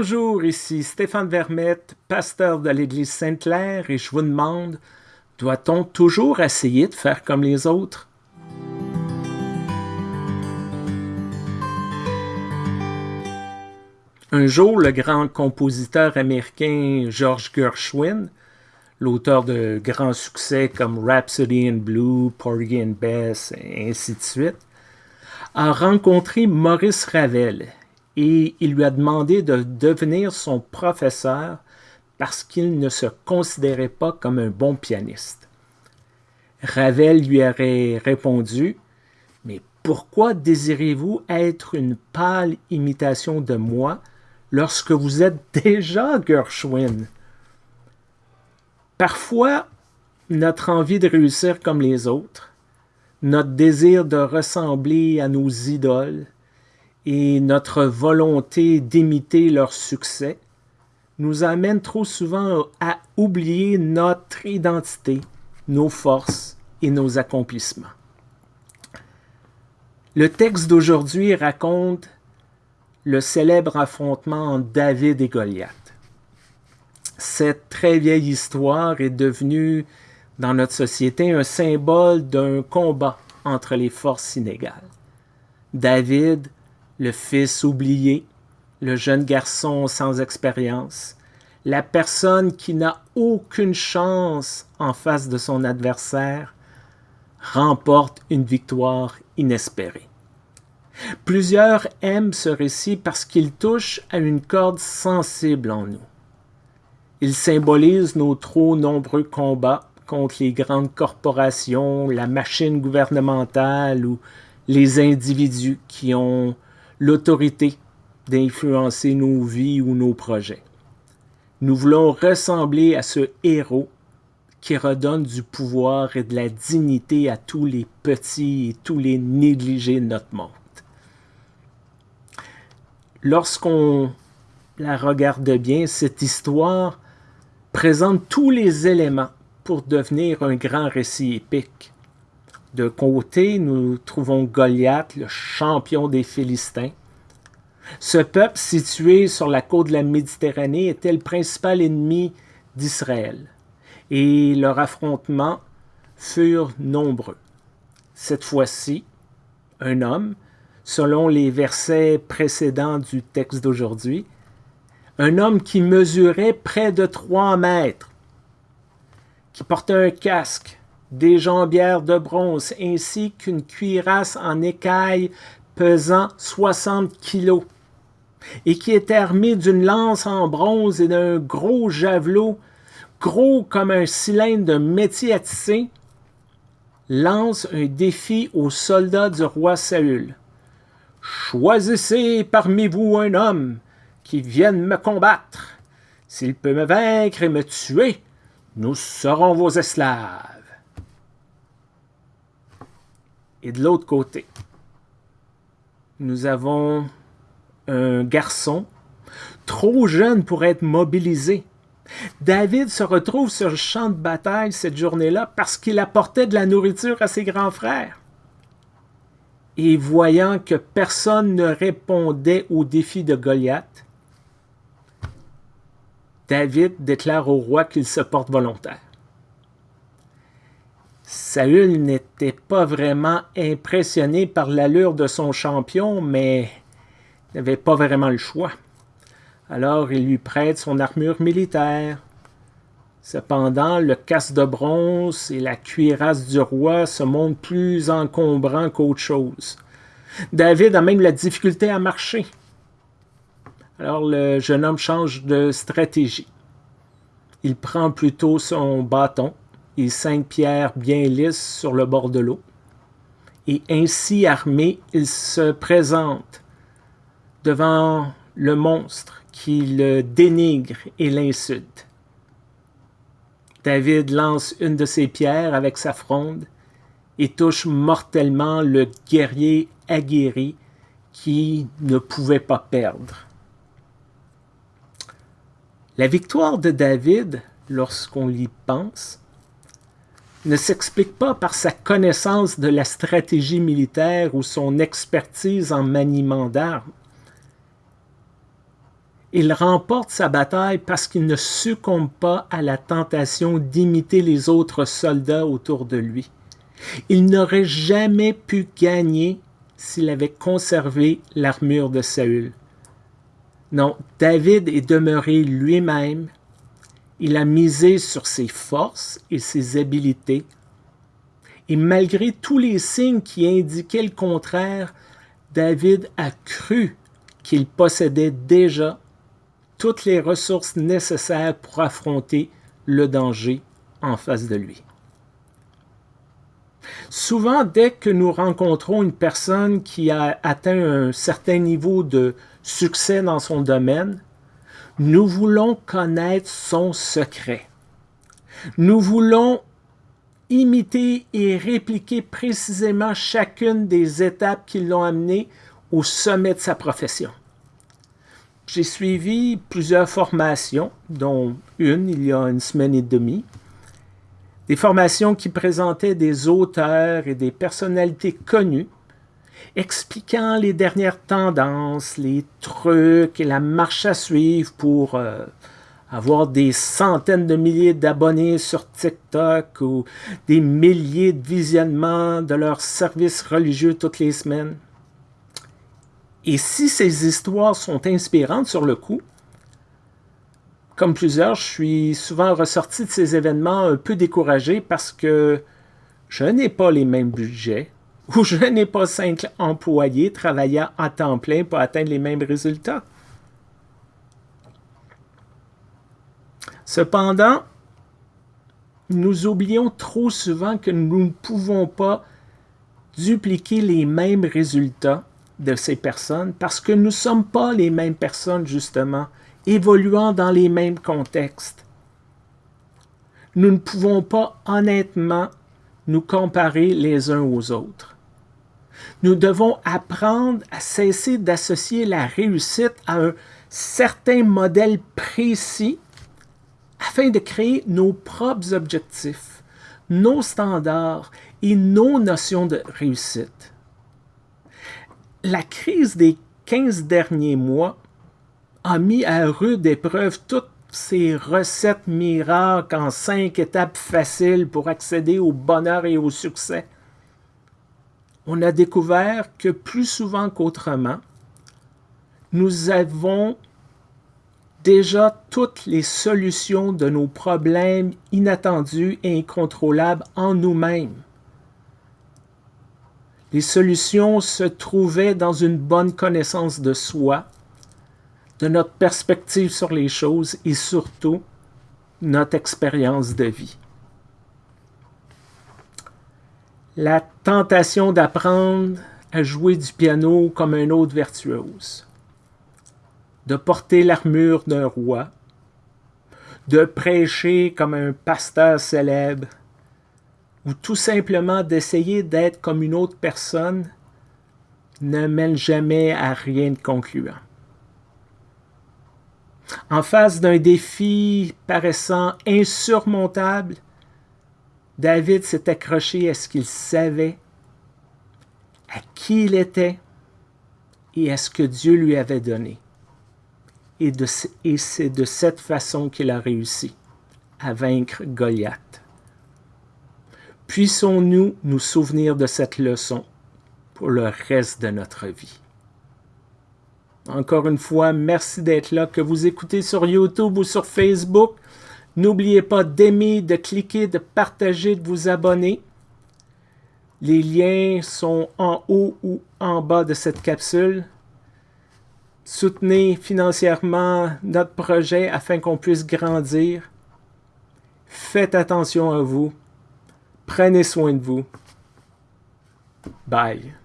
Bonjour, ici Stéphane Vermette, pasteur de l'Église Sainte-Claire, et je vous demande, doit-on toujours essayer de faire comme les autres? Un jour, le grand compositeur américain George Gershwin, l'auteur de grands succès comme Rhapsody in Blue, Porgy and Bess, et ainsi de suite, a rencontré Maurice Ravel et il lui a demandé de devenir son professeur parce qu'il ne se considérait pas comme un bon pianiste. Ravel lui aurait répondu Mais pourquoi désirez-vous être une pâle imitation de moi lorsque vous êtes déjà Gershwin Parfois, notre envie de réussir comme les autres, notre désir de ressembler à nos idoles, et notre volonté d'imiter leur succès nous amène trop souvent à oublier notre identité, nos forces et nos accomplissements. Le texte d'aujourd'hui raconte le célèbre affrontement entre David et Goliath. Cette très vieille histoire est devenue dans notre société un symbole d'un combat entre les forces inégales. David le fils oublié, le jeune garçon sans expérience, la personne qui n'a aucune chance en face de son adversaire, remporte une victoire inespérée. Plusieurs aiment ce récit parce qu'il touche à une corde sensible en nous. Il symbolise nos trop nombreux combats contre les grandes corporations, la machine gouvernementale ou les individus qui ont l'autorité d'influencer nos vies ou nos projets. Nous voulons ressembler à ce héros qui redonne du pouvoir et de la dignité à tous les petits et tous les négligés de notre monde. Lorsqu'on la regarde bien, cette histoire présente tous les éléments pour devenir un grand récit épique. De côté, nous trouvons Goliath, le champion des Philistins. Ce peuple situé sur la côte de la Méditerranée était le principal ennemi d'Israël, et leurs affrontements furent nombreux. Cette fois-ci, un homme, selon les versets précédents du texte d'aujourd'hui, un homme qui mesurait près de trois mètres, qui portait un casque, des jambières de bronze ainsi qu'une cuirasse en écaille pesant 60 kilos et qui était armé d'une lance en bronze et d'un gros javelot gros comme un cylindre de métier à tisser, lance un défi aux soldats du roi Saül. Choisissez parmi vous un homme qui vienne me combattre. S'il peut me vaincre et me tuer, nous serons vos esclaves. Et de l'autre côté, nous avons un garçon trop jeune pour être mobilisé. David se retrouve sur le champ de bataille cette journée-là parce qu'il apportait de la nourriture à ses grands frères. Et voyant que personne ne répondait au défi de Goliath, David déclare au roi qu'il se porte volontaire. Saül n'était pas vraiment impressionné par l'allure de son champion, mais n'avait pas vraiment le choix. Alors il lui prête son armure militaire. Cependant, le casque de bronze et la cuirasse du roi se montrent plus encombrants qu'autre chose. David a même la difficulté à marcher. Alors le jeune homme change de stratégie. Il prend plutôt son bâton et cinq pierres bien lisses sur le bord de l'eau. Et ainsi armé, il se présente devant le monstre qui le dénigre et l'insulte. David lance une de ses pierres avec sa fronde et touche mortellement le guerrier aguerri qui ne pouvait pas perdre. La victoire de David, lorsqu'on y pense, ne s'explique pas par sa connaissance de la stratégie militaire ou son expertise en maniement d'armes. Il remporte sa bataille parce qu'il ne succombe pas à la tentation d'imiter les autres soldats autour de lui. Il n'aurait jamais pu gagner s'il avait conservé l'armure de Saül. Non, David est demeuré lui-même. Il a misé sur ses forces et ses habiletés. Et malgré tous les signes qui indiquaient le contraire, David a cru qu'il possédait déjà toutes les ressources nécessaires pour affronter le danger en face de lui. Souvent, dès que nous rencontrons une personne qui a atteint un certain niveau de succès dans son domaine, nous voulons connaître son secret. Nous voulons imiter et répliquer précisément chacune des étapes qui l'ont amené au sommet de sa profession. J'ai suivi plusieurs formations, dont une il y a une semaine et demie. Des formations qui présentaient des auteurs et des personnalités connues, expliquant les dernières tendances, les trucs et la marche à suivre pour euh, avoir des centaines de milliers d'abonnés sur TikTok ou des milliers de visionnements de leurs services religieux toutes les semaines. Et si ces histoires sont inspirantes sur le coup, comme plusieurs, je suis souvent ressorti de ces événements un peu découragé parce que je n'ai pas les mêmes budgets ou je n'ai pas cinq employés travaillant à temps plein pour atteindre les mêmes résultats. Cependant, nous oublions trop souvent que nous ne pouvons pas dupliquer les mêmes résultats de ces personnes parce que nous ne sommes pas les mêmes personnes, justement, évoluant dans les mêmes contextes. Nous ne pouvons pas honnêtement nous comparer les uns aux autres. Nous devons apprendre à cesser d'associer la réussite à un certain modèle précis afin de créer nos propres objectifs, nos standards et nos notions de réussite la crise des 15 derniers mois a mis à rude épreuve toutes ces recettes miracles en cinq étapes faciles pour accéder au bonheur et au succès. On a découvert que plus souvent qu'autrement, nous avons déjà toutes les solutions de nos problèmes inattendus et incontrôlables en nous-mêmes. Les solutions se trouvaient dans une bonne connaissance de soi, de notre perspective sur les choses et surtout notre expérience de vie. La tentation d'apprendre à jouer du piano comme un autre virtuose, de porter l'armure d'un roi, de prêcher comme un pasteur célèbre, ou tout simplement d'essayer d'être comme une autre personne ne mène jamais à rien de concluant. En face d'un défi paraissant insurmontable, David s'est accroché à ce qu'il savait, à qui il était et à ce que Dieu lui avait donné. Et, c'est de cette façon qu'il a réussi à vaincre Goliath. Puissons-nous nous souvenir de cette leçon pour le reste de notre vie. Encore une fois, merci d'être là, que vous écoutez sur YouTube ou sur Facebook. N'oubliez pas d'aimer, de cliquer, de partager, de vous abonner. Les liens sont en haut ou en bas de cette capsule. Soutenez financièrement notre projet afin qu'on puisse grandir. Faites attention à vous. Prenez soin de vous. Bye.